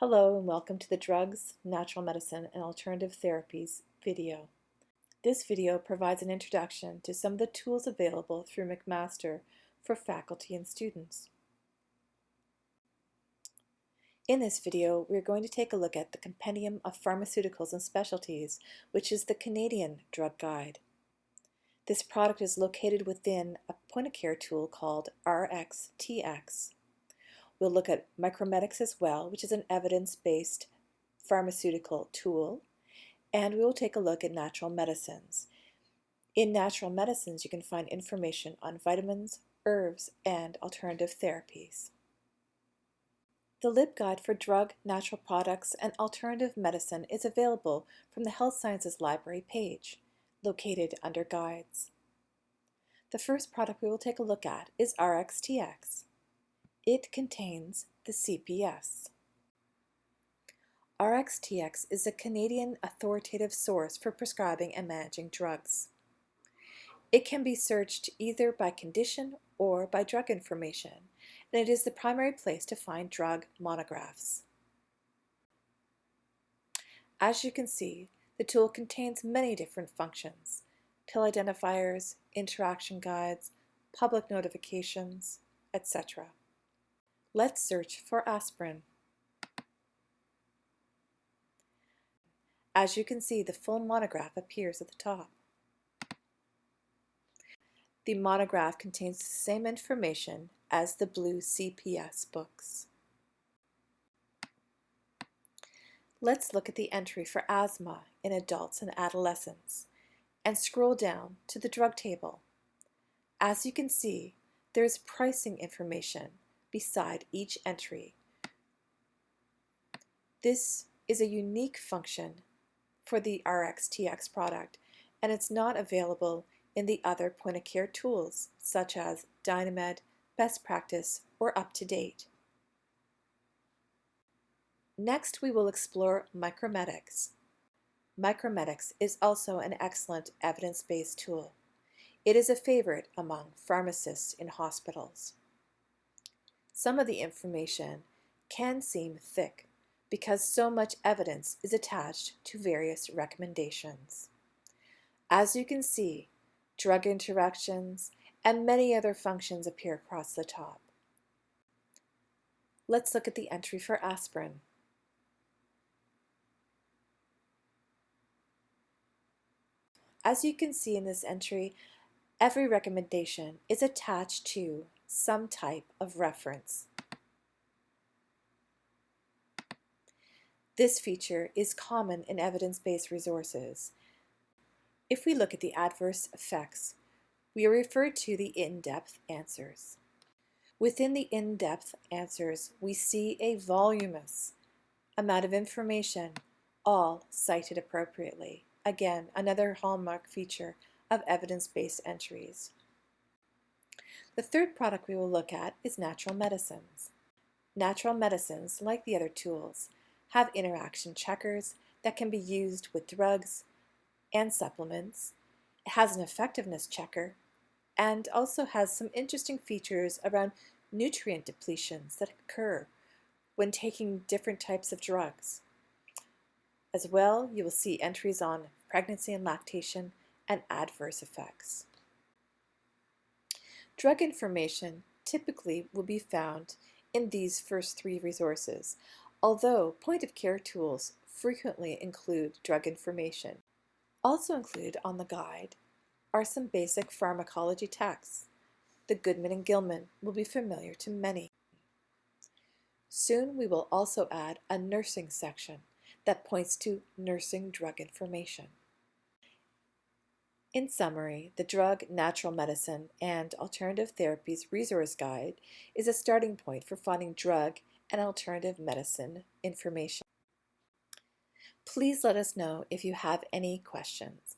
Hello and welcome to the Drugs, Natural Medicine, and Alternative Therapies video. This video provides an introduction to some of the tools available through McMaster for faculty and students. In this video, we're going to take a look at the Compendium of Pharmaceuticals and Specialties, which is the Canadian Drug Guide. This product is located within a point-of-care tool called RxTx. We'll look at Micromedex as well, which is an evidence-based pharmaceutical tool, and we will take a look at natural medicines. In natural medicines, you can find information on vitamins, herbs, and alternative therapies. The LibGuide for Drug, Natural Products, and Alternative Medicine is available from the Health Sciences Library page located under Guides. The first product we will take a look at is RxTx. It contains the CPS. RxTx is a Canadian authoritative source for prescribing and managing drugs. It can be searched either by condition or by drug information, and it is the primary place to find drug monographs. As you can see, the tool contains many different functions, pill identifiers, interaction guides, public notifications, etc. Let's search for aspirin. As you can see, the full monograph appears at the top. The monograph contains the same information as the blue CPS books. Let's look at the entry for asthma in adults and adolescents and scroll down to the drug table. As you can see, there is pricing information beside each entry. This is a unique function for the RxTx product and it's not available in the other point-of-care tools such as Dynamed, Best Practice, or Up to Date. Next, we will explore Micromedex. Micromedex is also an excellent evidence-based tool. It is a favorite among pharmacists in hospitals. Some of the information can seem thick because so much evidence is attached to various recommendations. As you can see, drug interactions and many other functions appear across the top. Let's look at the entry for aspirin. As you can see in this entry, every recommendation is attached to some type of reference. This feature is common in evidence-based resources. If we look at the adverse effects, we are referred to the in-depth answers. Within the in-depth answers, we see a voluminous amount of information, all cited appropriately. Again, another hallmark feature of evidence-based entries. The third product we will look at is natural medicines. Natural medicines, like the other tools, have interaction checkers that can be used with drugs and supplements. It has an effectiveness checker and also has some interesting features around nutrient depletions that occur when taking different types of drugs. As well, you will see entries on pregnancy and lactation, and adverse effects. Drug information typically will be found in these first three resources, although point-of-care tools frequently include drug information. Also included on the guide are some basic pharmacology texts. The Goodman and Gilman will be familiar to many. Soon we will also add a nursing section that points to nursing drug information. In summary, the Drug, Natural Medicine, and Alternative Therapies Resource Guide is a starting point for finding drug and alternative medicine information. Please let us know if you have any questions.